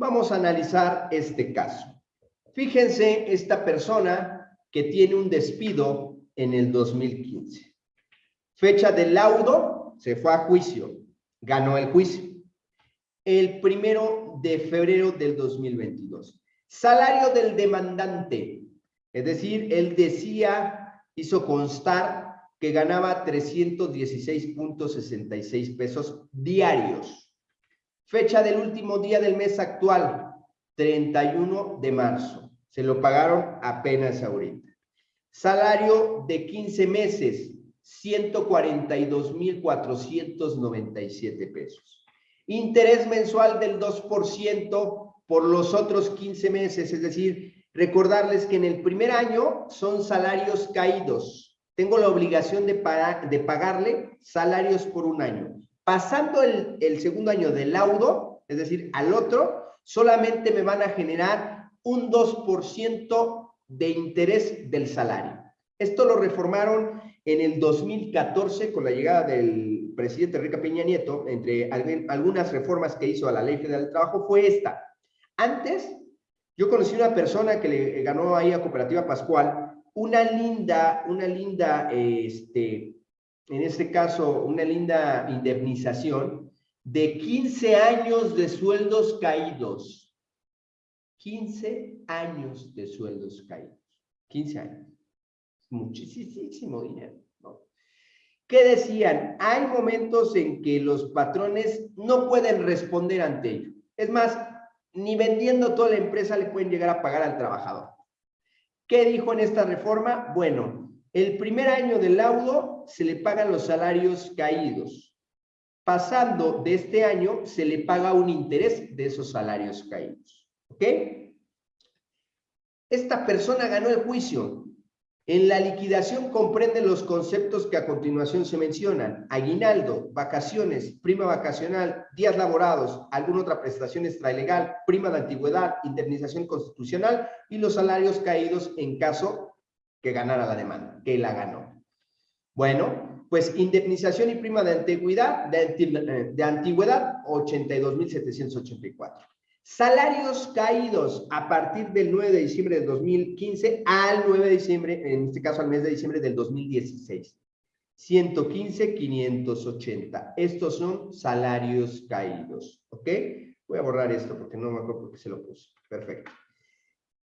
Vamos a analizar este caso. Fíjense esta persona que tiene un despido en el 2015. Fecha del laudo, se fue a juicio, ganó el juicio. El primero de febrero del 2022. Salario del demandante, es decir, él decía, hizo constar que ganaba 316.66 pesos diarios. Fecha del último día del mes actual, 31 de marzo. Se lo pagaron apenas ahorita. Salario de 15 meses, 142.497 pesos. Interés mensual del 2% por los otros 15 meses, es decir, recordarles que en el primer año son salarios caídos, tengo la obligación de, de pagarle salarios por un año. Pasando el, segundo año del laudo, es decir, al otro, solamente me van a generar un 2% de interés del salario. Esto lo reformaron en el 2014 con la llegada del presidente Enrique Peña Nieto, entre algunas reformas que hizo a la Ley Federal del Trabajo, fue esta. Antes, yo conocí una persona que le ganó ahí a Cooperativa Pascual una linda, una linda, este, en este caso, una linda indemnización de 15 años de sueldos caídos. 15 años de sueldos caídos. 15 años. Muchísimo dinero. ¿no? ¿Qué decían? Hay momentos en que los patrones no pueden responder ante ello. Es más, ni vendiendo toda la empresa le pueden llegar a pagar al trabajador. ¿Qué dijo en esta reforma? Bueno, el primer año del laudo se le pagan los salarios caídos. Pasando de este año, se le paga un interés de esos salarios caídos. ¿Ok? Esta persona ganó el juicio. En la liquidación comprende los conceptos que a continuación se mencionan. Aguinaldo, vacaciones, prima vacacional, días laborados, alguna otra prestación extralegal, prima de antigüedad, indemnización constitucional y los salarios caídos en caso que ganara la demanda, que la ganó. Bueno, pues indemnización y prima de antigüedad, de, de antigüedad 82.784. Salarios caídos a partir del 9 de diciembre de 2015 al 9 de diciembre, en este caso al mes de diciembre del 2016. 115, 580. Estos son salarios caídos, ¿ok? Voy a borrar esto porque no me acuerdo por qué se lo puse. Perfecto.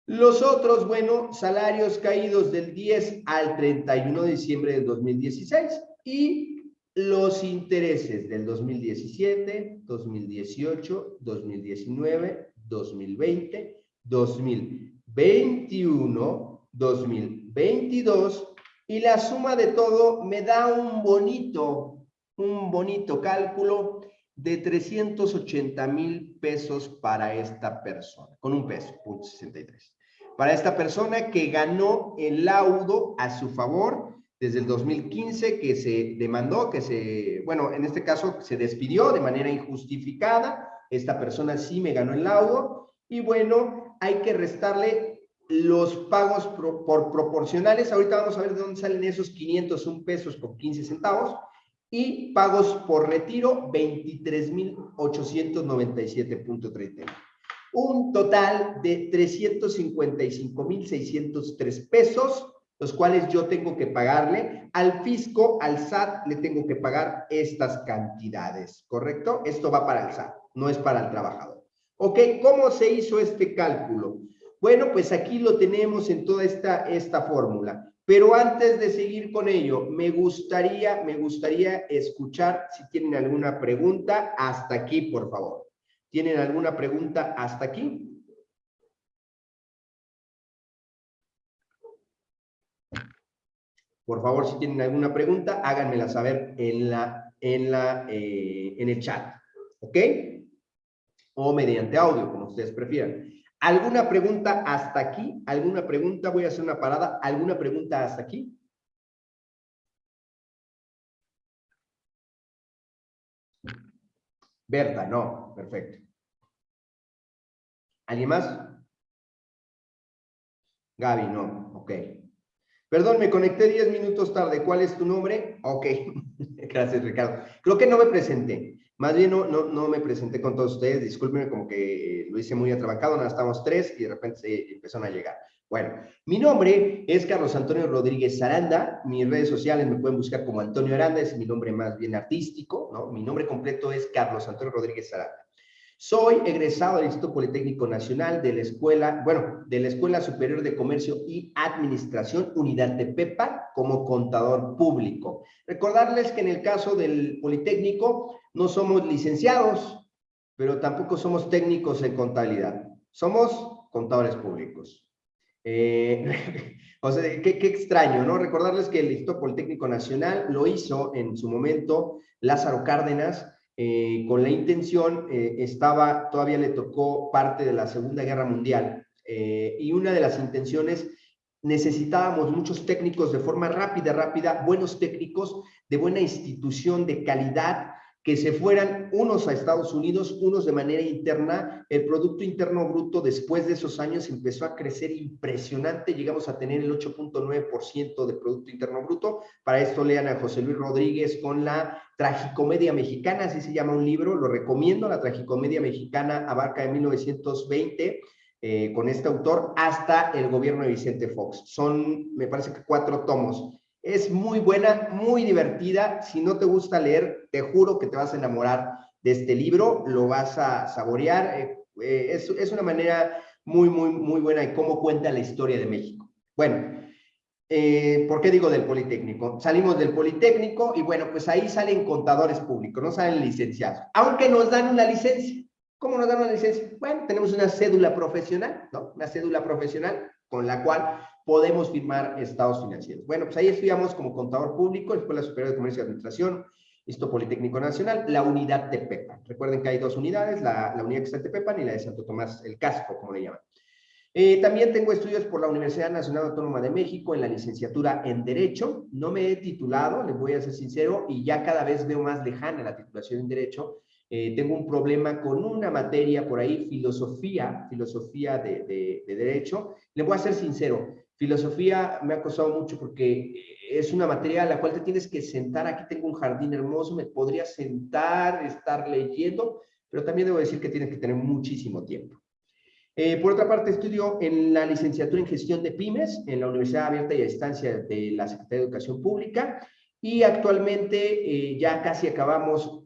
Los otros, bueno, salarios caídos del 10 al 31 de diciembre del 2016 y los intereses del 2017, 2018, 2019, 2020, 2021, 2022 y la suma de todo me da un bonito, un bonito cálculo de 380 mil pesos para esta persona, con un peso, punto 63. Para esta persona que ganó el laudo a su favor desde el 2015 que se demandó, que se, bueno, en este caso se despidió de manera injustificada, esta persona sí me ganó el laudo, y bueno, hay que restarle los pagos por proporcionales, ahorita vamos a ver de dónde salen esos 501 pesos con 15 centavos, y pagos por retiro, 23,897.30. Un total de 355,603 pesos los cuales yo tengo que pagarle. Al fisco, al SAT, le tengo que pagar estas cantidades, ¿correcto? Esto va para el SAT, no es para el trabajador. ¿Ok? ¿Cómo se hizo este cálculo? Bueno, pues aquí lo tenemos en toda esta, esta fórmula. Pero antes de seguir con ello, me gustaría, me gustaría escuchar si tienen alguna pregunta hasta aquí, por favor. ¿Tienen alguna pregunta hasta aquí? Por favor, si tienen alguna pregunta, háganmela saber en, la, en, la, eh, en el chat. ¿Ok? O mediante audio, como ustedes prefieran. ¿Alguna pregunta hasta aquí? ¿Alguna pregunta? Voy a hacer una parada. ¿Alguna pregunta hasta aquí? Berta, no. Perfecto. ¿Alguien más? Gaby, no. Ok. Perdón, me conecté 10 minutos tarde. ¿Cuál es tu nombre? Ok. Gracias, Ricardo. Creo que no me presenté. Más bien no, no, no me presenté con todos ustedes, discúlpenme como que lo hice muy atrabacado, nada, estamos tres y de repente se empezaron a llegar. Bueno, mi nombre es Carlos Antonio Rodríguez Aranda. Mis redes sociales me pueden buscar como Antonio Aranda, es mi nombre más bien artístico, ¿no? Mi nombre completo es Carlos Antonio Rodríguez Aranda. Soy egresado del Instituto Politécnico Nacional de la Escuela, bueno, de la Escuela Superior de Comercio y Administración, Unidad de PEPA, como contador público. Recordarles que en el caso del Politécnico no somos licenciados, pero tampoco somos técnicos en contabilidad. Somos contadores públicos. Eh, o sea, qué, qué, extraño, ¿no? Recordarles que el Instituto Politécnico Nacional lo hizo en su momento Lázaro Cárdenas, eh, con la intención, eh, estaba, todavía le tocó parte de la Segunda Guerra Mundial, y una de las intenciones, necesitábamos muchos técnicos de forma rápida, rápida, buenos técnicos, de buena institución, de calidad, que se fueran unos a Estados Unidos, unos de manera interna. El Producto Interno Bruto después de esos años empezó a crecer impresionante, llegamos a tener el 8.9% de Producto Interno Bruto. Para esto lean a José Luis Rodríguez con la Tragicomedia Mexicana, así se llama un libro, lo recomiendo, la Tragicomedia Mexicana abarca de 1920 eh, con este autor hasta el gobierno de Vicente Fox. Son, me parece que cuatro tomos. Es muy buena, muy divertida. Si no te gusta leer, te juro que te vas a enamorar de este libro, lo vas a saborear. Eh, eh, es, es, una manera muy, muy, muy buena de cómo cuenta la historia de México. Bueno, eh, ¿por qué digo del Politécnico? Salimos del Politécnico y bueno, pues ahí salen contadores públicos, no salen licenciados, aunque nos dan una licencia. ¿Cómo nos dan una licencia? Bueno, tenemos una cédula profesional, ¿no? Una cédula profesional con la cual podemos firmar estados financieros. Bueno, pues ahí estudiamos como contador público, Escuela Superior de Comercio y Administración, Instituto Politécnico Nacional, la unidad Tepepan. Recuerden que hay dos unidades, la, la unidad que está en Tepepan y la de Santo Tomás, el casco, como le llaman. Eh, también tengo estudios por la Universidad Nacional Autónoma de México en la licenciatura en Derecho. No me he titulado, les voy a ser sincero, y ya cada vez veo más lejana la titulación en Derecho. Eh, tengo un problema con una materia por ahí, filosofía, filosofía de, de, de Derecho. Le voy a ser sincero, Filosofía me ha costado mucho porque es una materia a la cual te tienes que sentar. Aquí tengo un jardín hermoso, me podría sentar, estar leyendo, pero también debo decir que tienes que tener muchísimo tiempo. Eh, por otra parte, estudio en la licenciatura en gestión de pymes en la Universidad Abierta y a Distancia de la Secretaría de Educación Pública y actualmente eh, ya casi acabamos,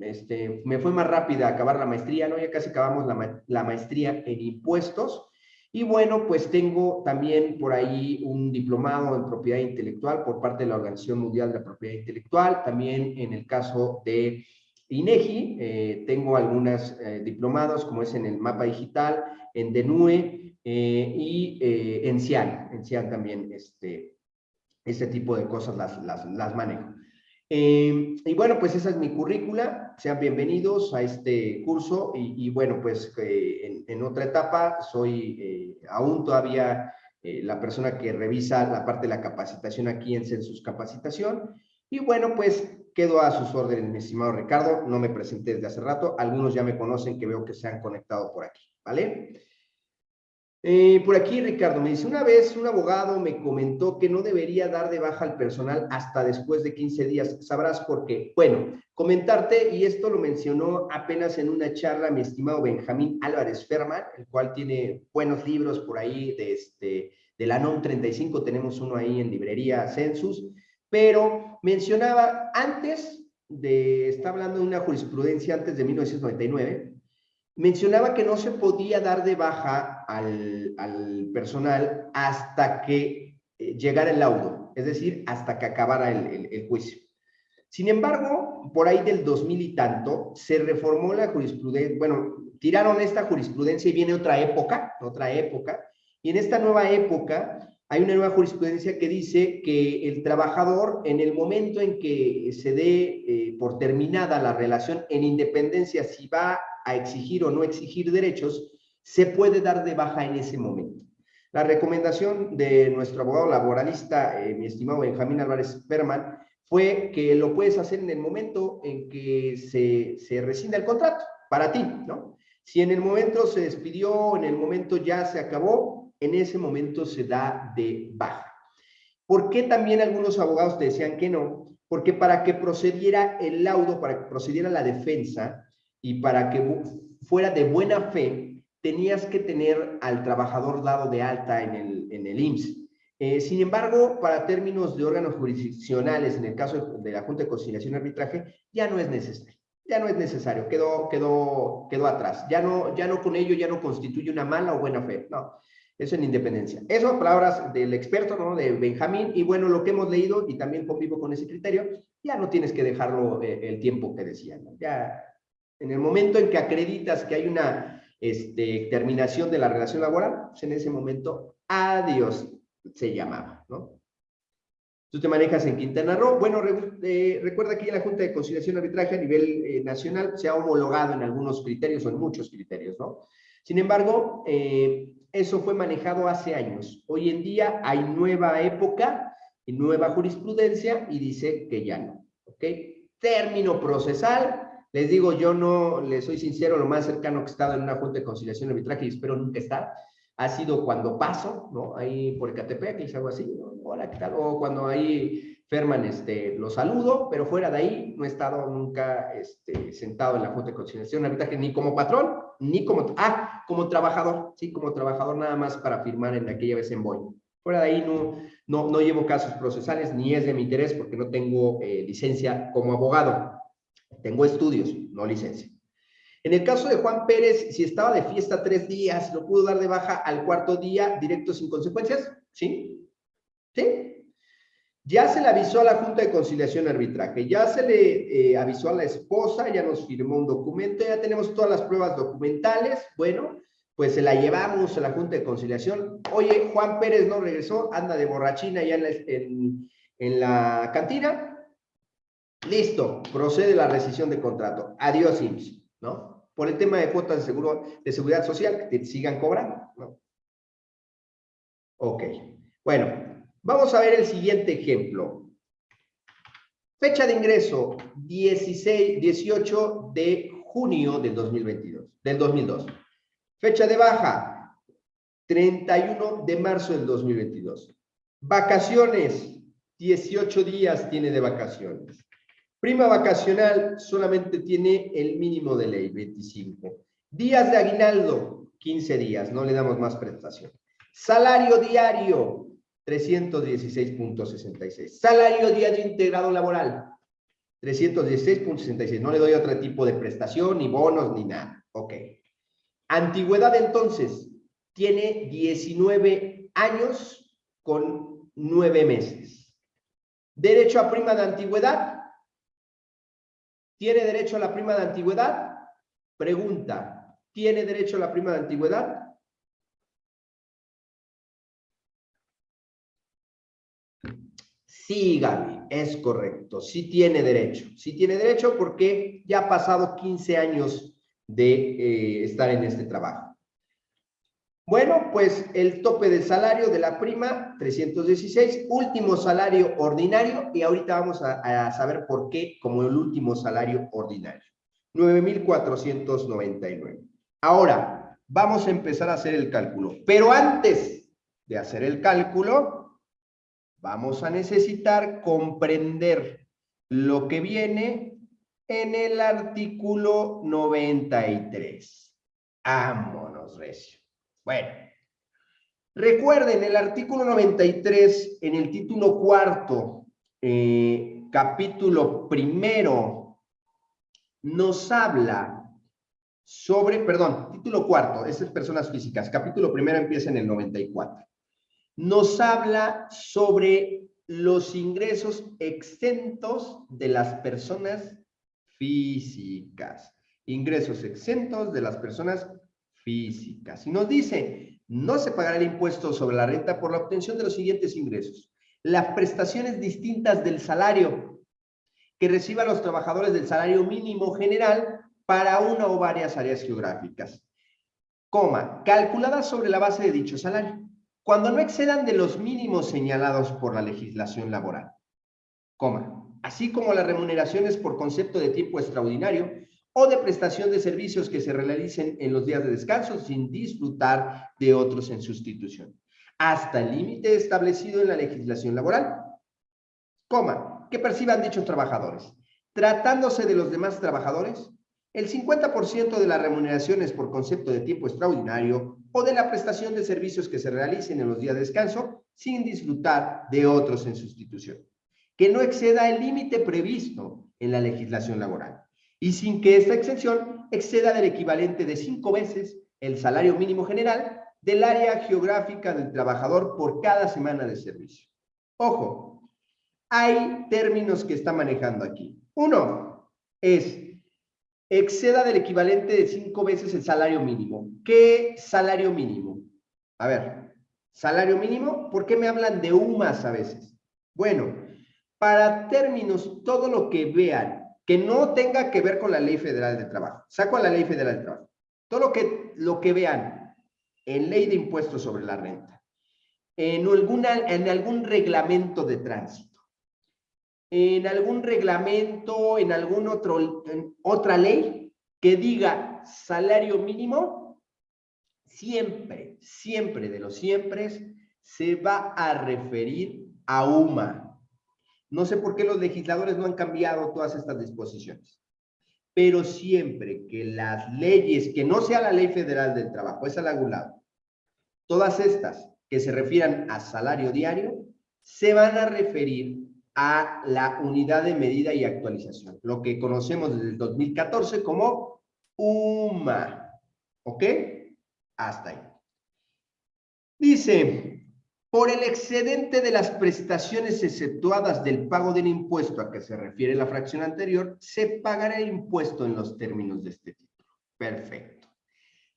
este, me fue más rápida acabar la maestría, ¿no? Ya casi acabamos la, ma la maestría en impuestos y bueno, pues tengo también por ahí un diplomado en propiedad intelectual por parte de la Organización Mundial de la Propiedad Intelectual. También en el caso de INEGI, eh, tengo algunos eh, diplomados, como es en el mapa digital, en DENUE eh, y en CIAN. En CIAN también este, este tipo de cosas las, las, las manejo. Eh, y bueno, pues esa es mi currícula. Sean bienvenidos a este curso. Y, y bueno, pues eh, en, en, otra etapa soy eh, aún todavía eh, la persona que revisa la parte de la capacitación aquí en Census Capacitación. Y bueno, pues quedo a sus órdenes, mi estimado Ricardo. No me presenté desde hace rato. Algunos ya me conocen que veo que se han conectado por aquí. ¿Vale? Eh, por aquí Ricardo me dice, una vez un abogado me comentó que no debería dar de baja al personal hasta después de 15 días. ¿Sabrás por qué? Bueno, comentarte, y esto lo mencionó apenas en una charla mi estimado Benjamín Álvarez Ferman, el cual tiene buenos libros por ahí de, este, de la NOM 35, tenemos uno ahí en librería Census, pero mencionaba antes de, está hablando de una jurisprudencia antes de 1999, mencionaba que no se podía dar de baja al, al personal hasta que eh, llegara el laudo, es decir, hasta que acabara el, juicio. Sin embargo, por ahí del 2000 y tanto, se reformó la jurisprudencia, bueno, tiraron esta jurisprudencia y viene otra época, otra época, y en esta nueva época hay una nueva jurisprudencia que dice que el trabajador, en el momento en que se dé eh, por terminada la relación, en independencia si va a exigir o no exigir derechos, se puede dar de baja en ese momento. La recomendación de nuestro abogado laboralista, eh, mi estimado Benjamín Álvarez Berman, fue que lo puedes hacer en el momento en que se, se rescinda el contrato, para ti, ¿no? Si en el momento se despidió, en el momento ya se acabó, en ese momento se da de baja. ¿Por qué también algunos abogados te decían que no? porque para que procediera el laudo, para que procediera la defensa y para que fuera de buena fe, tenías que tener al trabajador dado de alta en el, en el IMSS. Eh, sin embargo, para términos de órganos jurisdiccionales, en el caso de la Junta de Conciliación y Arbitraje, ya no es necesario. Ya no es necesario, quedó, quedó, quedó atrás. Ya no, ya no con ello, ya no constituye una mala o buena fe. No, eso en independencia. Eso, palabras del experto, ¿no? De Benjamín, y bueno, lo que hemos leído, y también convivo con ese criterio, ya no tienes que dejarlo eh, el tiempo que decía, ¿no? Ya, en el momento en que acreditas que hay una este, terminación de la relación laboral, pues en ese momento, adiós, se llamaba, ¿no? Tú te manejas en Quintana Roo. Bueno, eh, recuerda que la Junta de Conciliación y Arbitraje a nivel eh, nacional se ha homologado en algunos criterios o en muchos criterios, ¿no? Sin embargo, eh, eso fue manejado hace años. Hoy en día hay nueva época y nueva jurisprudencia y dice que ya no, ¿ok? Término procesal. Les digo, yo no, les soy sincero, lo más cercano que he estado en una Junta de Conciliación y Arbitraje y espero nunca estar, ha sido cuando paso, ¿no? Ahí por Ecatepec, les hago así. Hola, ¿qué tal? O cuando ahí Ferman, este, lo saludo, pero fuera de ahí no he estado nunca este, sentado en la Junta de Conciliación Arbitraje, ni como patrón, ni como, ah, como trabajador, sí, como trabajador nada más para firmar en aquella vez en Boy. Fuera de ahí no, no, no llevo casos procesales, ni es de mi interés porque no tengo eh, licencia como abogado. Tengo estudios, no licencia. En el caso de Juan Pérez, si estaba de fiesta tres días, ¿lo pudo dar de baja al cuarto día directo sin consecuencias? ¿Sí? ¿Sí? Ya se le avisó a la Junta de Conciliación Arbitraje, ya se le eh, avisó a la esposa, ya nos firmó un documento, ya tenemos todas las pruebas documentales, bueno, pues se la llevamos a la Junta de Conciliación. Oye, Juan Pérez no regresó, anda de borrachina ya en la cantina. Listo, procede la rescisión de contrato. Adiós, IMSS, ¿no? por el tema de cuotas de, seguro, de seguridad social, que te sigan cobrando. ¿no? Ok, bueno, vamos a ver el siguiente ejemplo. Fecha de ingreso, 16, 18 de junio del 2022, del 2002. Fecha de baja, 31 de marzo del 2022. Vacaciones, 18 días tiene de vacaciones. Prima vacacional solamente tiene el mínimo de ley, 25. Días de aguinaldo, 15 días, no le damos más prestación. Salario diario, 316.66. Salario diario integrado laboral, 316.66. No le doy otro tipo de prestación, ni bonos, ni nada. Ok. Antigüedad, entonces, tiene 19 años con 9 meses. Derecho a prima de antigüedad, ¿Tiene derecho a la prima de antigüedad? Pregunta, ¿tiene derecho a la prima de antigüedad? Sí, Gaby, es correcto. Sí tiene derecho. Sí tiene derecho porque ya ha pasado 15 años de eh, estar en este trabajo. Bueno, pues el tope del salario de la prima, 316, último salario ordinario, y ahorita vamos a, saber por qué como el último salario ordinario. 9,499. Ahora, vamos a empezar a hacer el cálculo. Pero antes de hacer el cálculo, vamos a necesitar comprender lo que viene en el artículo 93. Vámonos, Recio. Bueno, recuerden el artículo 93 en el título cuarto, eh, capítulo primero, nos habla sobre, perdón, título cuarto, es personas físicas, capítulo primero empieza en el 94. Nos habla sobre los ingresos exentos de las personas físicas. Ingresos exentos de las personas físicas. Y nos dice, no se pagará el impuesto sobre la renta por la obtención de los siguientes ingresos. Las prestaciones distintas del salario que reciban los trabajadores del salario mínimo general para una o varias áreas geográficas. Coma, calculadas sobre la base de dicho salario, cuando no excedan de los mínimos señalados por la legislación laboral. Coma, así como las remuneraciones por concepto de tiempo extraordinario o de prestación de servicios que se realicen en los días de descanso sin disfrutar de otros en sustitución, hasta el límite establecido en la legislación laboral. Coma, que perciban dichos trabajadores. Tratándose de los demás trabajadores, el 50% de las remuneraciones por concepto de tiempo extraordinario o de la prestación de servicios que se realicen en los días de descanso sin disfrutar de otros en sustitución, que no exceda el límite previsto en la legislación laboral y sin que esta exención exceda del equivalente de cinco veces el salario mínimo general del área geográfica del trabajador por cada semana de servicio. Ojo, hay términos que está manejando aquí. Uno es exceda del equivalente de cinco veces el salario mínimo. ¿Qué salario mínimo? A ver, salario mínimo, ¿por qué me hablan de UMAS a veces? Bueno, para términos, todo lo que vean que no tenga que ver con la Ley Federal de Trabajo. Saco a la Ley Federal de Trabajo. Todo lo que, lo que vean en ley de impuestos sobre la renta, en, en algún reglamento de tránsito, en algún reglamento, en algún otro, otra ley que diga salario mínimo, siempre, siempre de los siempre se va a referir a UMA, no sé por qué los legisladores no han cambiado todas estas disposiciones. Pero siempre que las leyes, que no sea la ley federal del trabajo, es al algún lado, todas estas que se refieran a salario diario, se van a referir a la unidad de medida y actualización, lo que conocemos desde el 2014 como UMA. ¿Ok? Hasta ahí. Dice, por el excedente de las prestaciones exceptuadas del pago del impuesto a que se refiere la fracción anterior, se pagará el impuesto en los términos de este título. Perfecto.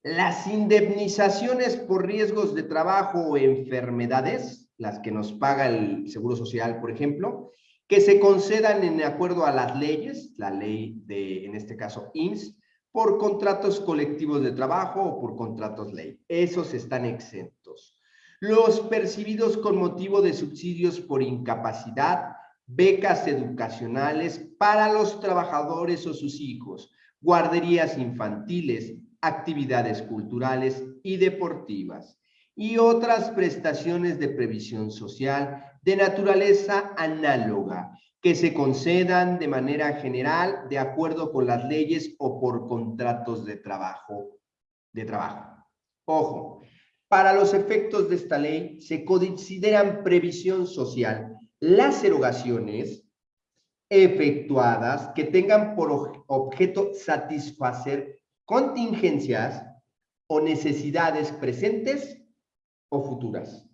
Las indemnizaciones por riesgos de trabajo o enfermedades, las que nos paga el Seguro Social, por ejemplo, que se concedan en acuerdo a las leyes, la ley de, en este caso, IMSS, por contratos colectivos de trabajo o por contratos ley. Esos están exentos los percibidos con motivo de subsidios por incapacidad, becas educacionales para los trabajadores o sus hijos, guarderías infantiles, actividades culturales y deportivas, y otras prestaciones de previsión social de naturaleza análoga que se concedan de manera general de acuerdo con las leyes o por contratos de trabajo. De trabajo. Ojo, para los efectos de esta ley, se consideran previsión social las erogaciones efectuadas que tengan por objeto satisfacer contingencias o necesidades presentes o futuras,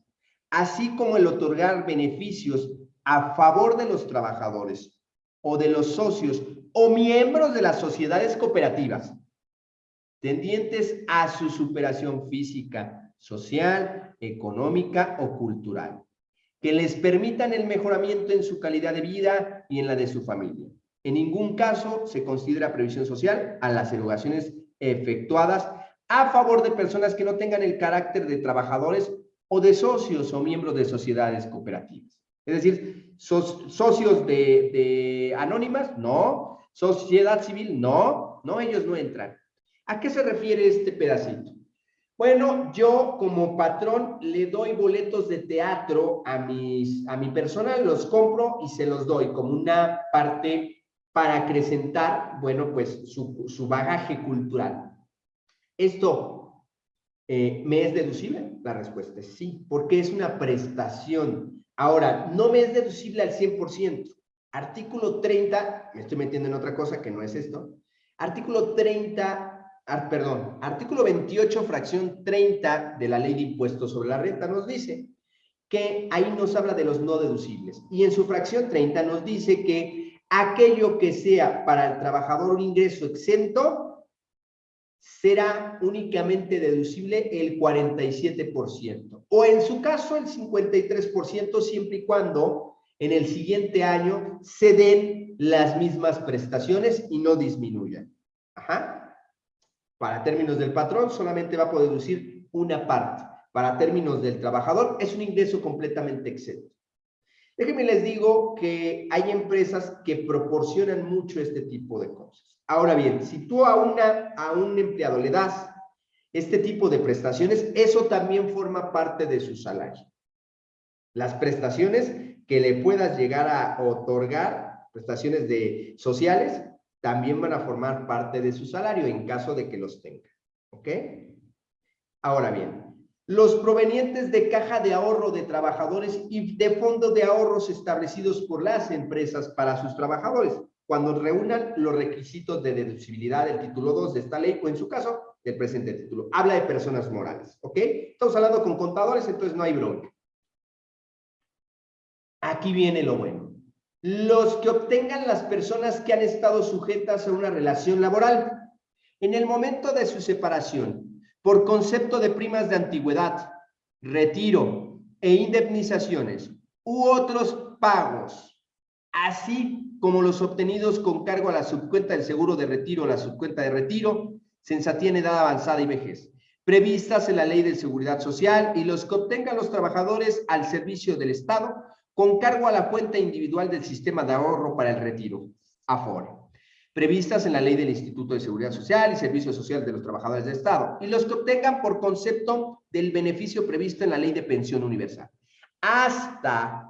así como el otorgar beneficios a favor de los trabajadores o de los socios o miembros de las sociedades cooperativas tendientes a su superación física, social, económica o cultural, que les permitan el mejoramiento en su calidad de vida y en la de su familia. En ningún caso se considera previsión social a las erogaciones efectuadas a favor de personas que no tengan el carácter de trabajadores o de socios o miembros de sociedades cooperativas. Es decir, socios de, de anónimas, no. Sociedad civil, no. No, ellos no entran. ¿A qué se refiere este pedacito? Bueno, yo como patrón le doy boletos de teatro a, mis, a mi personal, los compro y se los doy como una parte para acrecentar, bueno, pues su, bagaje cultural. ¿Esto eh, me es deducible? La respuesta es sí, porque es una prestación. Ahora, no me es deducible al 100%. Artículo 30, me estoy metiendo en otra cosa que no es esto. Artículo 30 perdón, artículo 28, fracción 30 de la ley de impuestos sobre la renta nos dice que ahí nos habla de los no deducibles. Y en su fracción 30 nos dice que aquello que sea para el trabajador un ingreso exento será únicamente deducible el 47%. O en su caso el 53% siempre y cuando en el siguiente año se den las mismas prestaciones y no disminuyan. Ajá. Para términos del patrón, solamente va a poder deducir una parte. Para términos del trabajador, es un ingreso completamente exento. Déjenme les digo que hay empresas que proporcionan mucho este tipo de cosas. Ahora bien, si tú a, una, a un empleado le das este tipo de prestaciones, eso también forma parte de su salario. Las prestaciones que le puedas llegar a otorgar, prestaciones de sociales, también van a formar parte de su salario en caso de que los tenga. ¿Ok? Ahora bien, los provenientes de caja de ahorro de trabajadores y de fondos de ahorros establecidos por las empresas para sus trabajadores, cuando reúnan los requisitos de deducibilidad del título 2 de esta ley o en su caso del presente título. Habla de personas morales, ¿ok? Estamos hablando con contadores, entonces no hay bronca. Aquí viene lo bueno. Los que obtengan las personas que han estado sujetas a una relación laboral. En el momento de su separación por concepto de primas de antigüedad, retiro e indemnizaciones u otros pagos, así como los obtenidos con cargo a la subcuenta del seguro de retiro o la subcuenta de retiro, sensatía en edad avanzada y vejez, previstas en la Ley de Seguridad Social y los que obtengan los trabajadores al servicio del Estado con cargo a la cuenta individual del sistema de ahorro para el retiro, AFORE previstas en la ley del Instituto de Seguridad Social y Servicio Social de los Trabajadores del Estado, y los que obtengan por concepto del beneficio previsto en la ley de pensión universal, hasta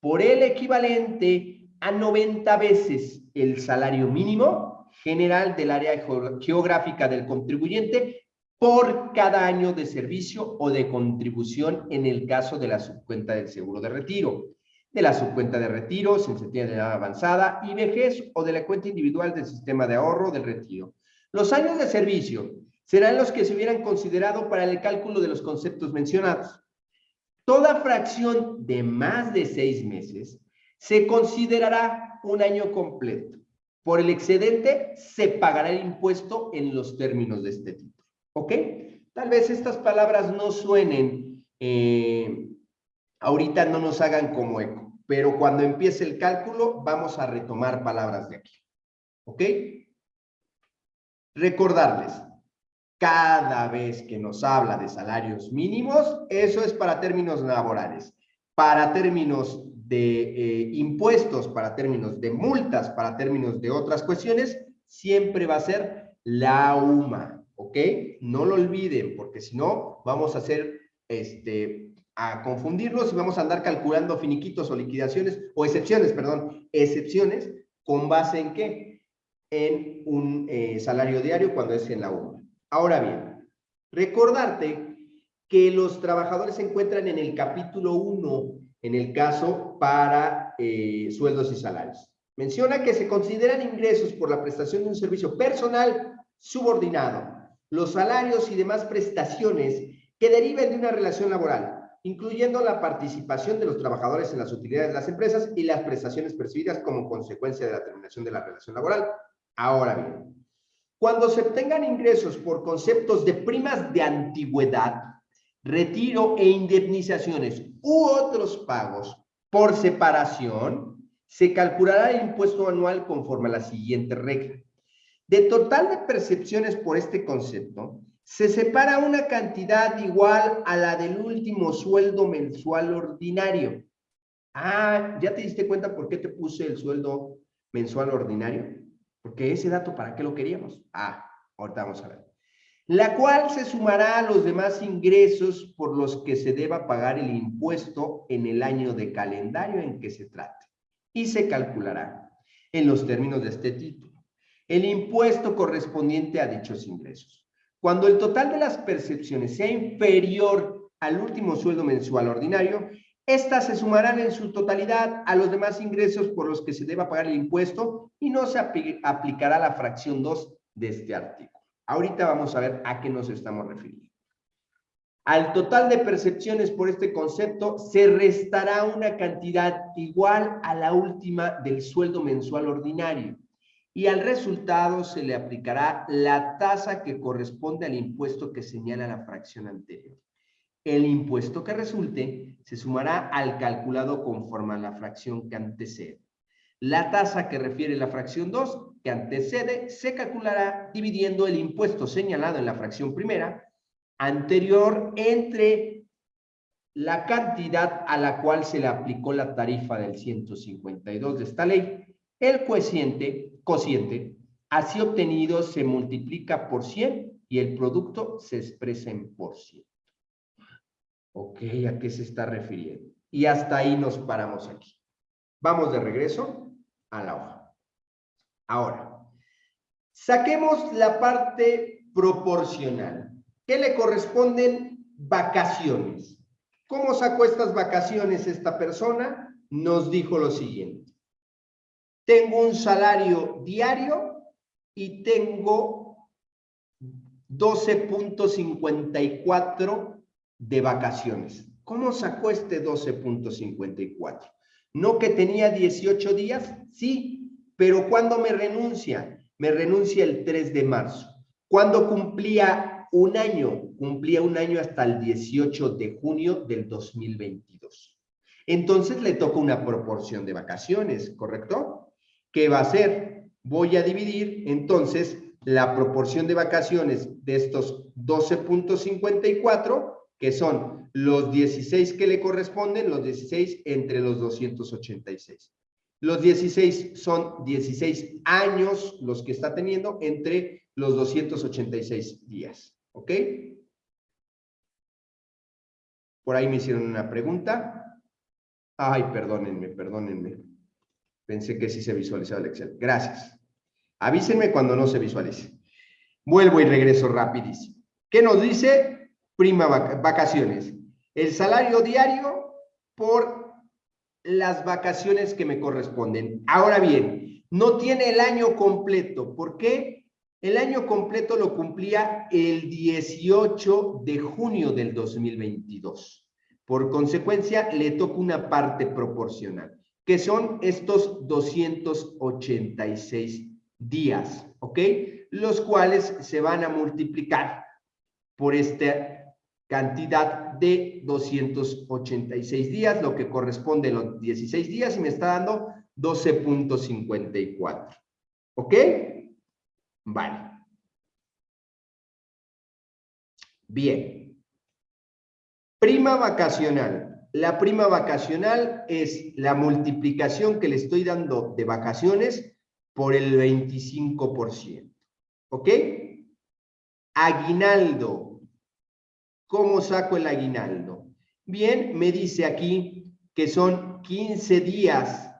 por el equivalente a 90 veces el salario mínimo general del área geográfica del contribuyente por cada año de servicio o de contribución en el caso de la subcuenta del seguro de retiro de la subcuenta de retiro, sensibilidad de edad avanzada y vejez o de la cuenta individual del sistema de ahorro del retiro. Los años de servicio serán los que se hubieran considerado para el cálculo de los conceptos mencionados. Toda fracción de más de seis meses se considerará un año completo. Por el excedente se pagará el impuesto en los términos de este título. ¿Ok? Tal vez estas palabras no suenen, eh, ahorita no nos hagan como eco pero cuando empiece el cálculo vamos a retomar palabras de aquí. ¿Ok? Recordarles, cada vez que nos habla de salarios mínimos, eso es para términos laborales. Para términos de eh, impuestos, para términos de multas, para términos de otras cuestiones, siempre va a ser la UMA, ¿ok? No lo olviden, porque si no, vamos a hacer este, a confundirlos y vamos a andar calculando finiquitos o liquidaciones, o excepciones, perdón, excepciones, ¿con base en qué? En un eh, salario diario cuando es en la UMA. Ahora bien, recordarte que los trabajadores se encuentran en el capítulo 1, en el caso para eh, sueldos y salarios. Menciona que se consideran ingresos por la prestación de un servicio personal subordinado, los salarios y demás prestaciones que deriven de una relación laboral, incluyendo la participación de los trabajadores en las utilidades de las empresas y las prestaciones percibidas como consecuencia de la terminación de la relación laboral. Ahora bien, cuando se obtengan ingresos por conceptos de primas de antigüedad, retiro e indemnizaciones u otros pagos por separación, se calculará el impuesto anual conforme a la siguiente regla. De total de percepciones por este concepto, se separa una cantidad igual a la del último sueldo mensual ordinario. Ah, ¿ya te diste cuenta por qué te puse el sueldo mensual ordinario? Porque ese dato, ¿para qué lo queríamos? Ah, ahorita vamos a ver. La cual se sumará a los demás ingresos por los que se deba pagar el impuesto en el año de calendario en que se trate. Y se calculará, en los términos de este título, el impuesto correspondiente a dichos ingresos. Cuando el total de las percepciones sea inferior al último sueldo mensual ordinario, estas se sumarán en su totalidad a los demás ingresos por los que se deba pagar el impuesto y no se aplicará la fracción 2 de este artículo. Ahorita vamos a ver a qué nos estamos refiriendo. Al total de percepciones por este concepto se restará una cantidad igual a la última del sueldo mensual ordinario y al resultado se le aplicará la tasa que corresponde al impuesto que señala la fracción anterior. El impuesto que resulte se sumará al calculado conforme a la fracción que antecede. La tasa que refiere la fracción 2 que antecede se calculará dividiendo el impuesto señalado en la fracción primera anterior entre la cantidad a la cual se le aplicó la tarifa del 152 de esta ley el cociente, cociente así obtenido se multiplica por 100 y el producto se expresa en por ciento. Ok, ¿a qué se está refiriendo? Y hasta ahí nos paramos aquí. Vamos de regreso a la hoja. Ahora, saquemos la parte proporcional. ¿Qué le corresponden? Vacaciones. ¿Cómo sacó estas vacaciones esta persona? Nos dijo lo siguiente. Tengo un salario diario y tengo 12.54 de vacaciones. ¿Cómo sacó este 12.54? ¿No que tenía 18 días? Sí, pero ¿cuándo me renuncia? Me renuncia el 3 de marzo. ¿Cuándo cumplía un año? Cumplía un año hasta el 18 de junio del 2022. Entonces le toca una proporción de vacaciones, ¿correcto? ¿Qué va a hacer? Voy a dividir entonces la proporción de vacaciones de estos 12.54, que son los 16 que le corresponden, los 16 entre los 286. Los 16 son 16 años los que está teniendo entre los 286 días. ¿Ok? Por ahí me hicieron una pregunta. Ay, perdónenme, perdónenme. Pensé que sí se visualizaba el Excel. Gracias. Avísenme cuando no se visualice. Vuelvo y regreso rapidísimo. ¿Qué nos dice? Prima vacaciones. El salario diario por las vacaciones que me corresponden. Ahora bien, no tiene el año completo. ¿Por qué? El año completo lo cumplía el 18 de junio del 2022. Por consecuencia, le toca una parte proporcional, que son estos 286 días, ¿ok? Los cuales se van a multiplicar por esta cantidad de 286 días, lo que corresponde a los 16 días y me está dando 12.54. ¿Ok? Vale. Bien. Prima vacacional. La prima vacacional es la multiplicación que le estoy dando de vacaciones por el 25%. ¿Ok? Aguinaldo. ¿Cómo saco el aguinaldo? Bien, me dice aquí que son 15 días.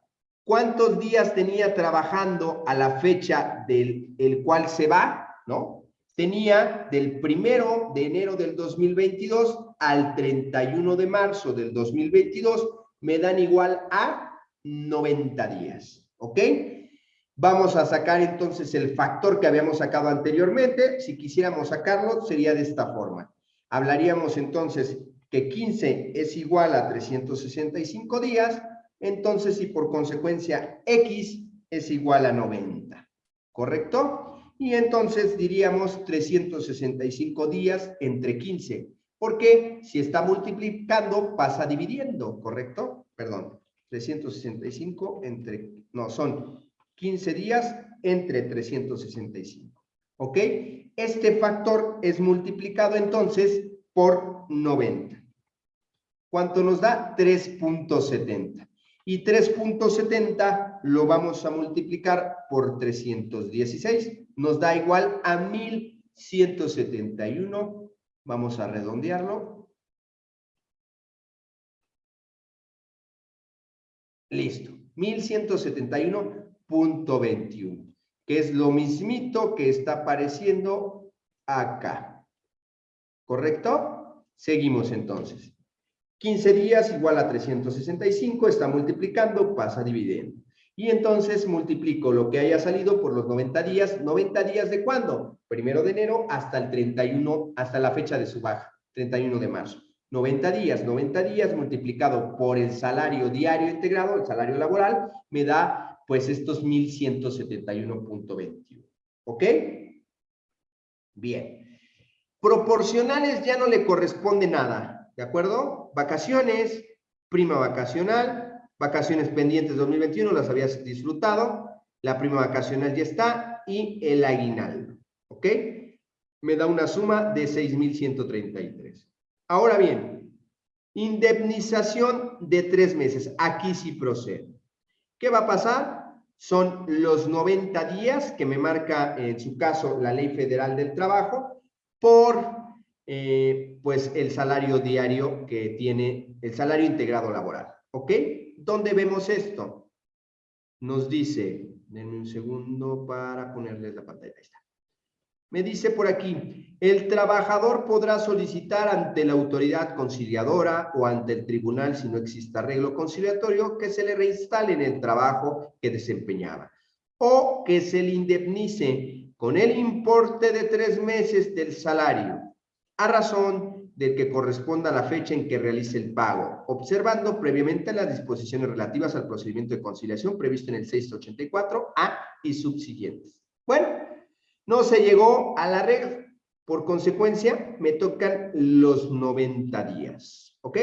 ¿Cuántos días tenía trabajando a la fecha del el cual se va? ¿No? Tenía del primero de enero del 2022 al 31 de marzo del 2022, me dan igual a 90 días. ¿Ok? Vamos a sacar entonces el factor que habíamos sacado anteriormente. Si quisiéramos sacarlo, sería de esta forma. Hablaríamos entonces que 15 es igual a 365 días, entonces y por consecuencia X es igual a 90. ¿Correcto? Y entonces diríamos 365 días entre 15. Porque si está multiplicando, pasa dividiendo, ¿correcto? Perdón, 365 entre, no, son 15 días entre 365. ¿Ok? Este factor es multiplicado entonces por 90. ¿Cuánto nos da? 3.70. Y 3.70 lo vamos a multiplicar por 316. Nos da igual a 1171. Vamos a redondearlo. Listo. 1171 21, que es lo mismito que está apareciendo acá. ¿Correcto? Seguimos entonces. 15 días igual a 365, está multiplicando, pasa dividiendo. Y entonces multiplico lo que haya salido por los 90 días. ¿90 días de cuándo? Primero de enero hasta el 31, hasta la fecha de su baja, 31 de marzo. 90 días, 90 días multiplicado por el salario diario integrado, el salario laboral, me da pues estos 1171.21. ¿Ok? Bien. Proporcionales ya no le corresponde nada, ¿de acuerdo? Vacaciones, prima vacacional, vacaciones pendientes 2021, las habías disfrutado, la prima vacacional ya está y el aguinaldo, ¿ok? Me da una suma de 6,133. Ahora bien, indemnización de tres meses, aquí sí procede. ¿Qué va a pasar? son los 90 días que me marca en su caso la Ley Federal del Trabajo por eh, pues el salario diario que tiene, el salario integrado laboral. ¿Ok? ¿Dónde vemos esto? Nos dice, denme un segundo para ponerles la pantalla. Ahí está. Me dice por aquí, el trabajador podrá solicitar ante la autoridad conciliadora o ante el tribunal, si no existe arreglo conciliatorio, que se le reinstale en el trabajo que desempeñaba o que se le indemnice con el importe de tres meses del salario a razón del que corresponda a la fecha en que realice el pago, observando previamente las disposiciones relativas al procedimiento de conciliación previsto en el 684A y subsiguientes. Bueno, no se llegó a la regla. Por consecuencia, me tocan los 90 días. ¿Ok?